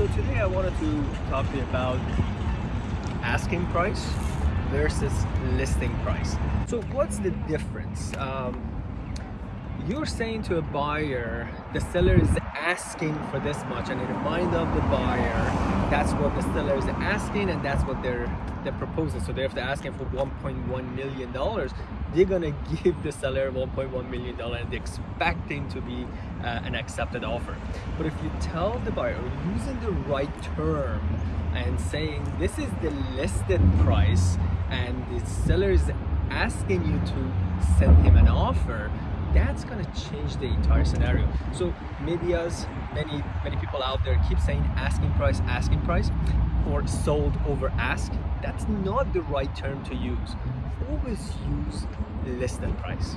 So today I wanted to talk to you about asking price versus listing price. So what's the difference? Um, you're saying to a buyer, the seller is asking for this much and in the mind of the buyer, that's what the seller is asking and that's what they're they're proposing. So they're asking for 1.1 million dollars, they're gonna give the seller 1.1 million dollars and they're expecting to be uh, an accepted offer. But if you tell the buyer using the right term and saying this is the listed price and the seller is asking you to send him an offer, that's gonna change the entire scenario. So medias, many many people out there keep saying asking price, asking price, or sold over ask. That's not the right term to use. Always use listing price.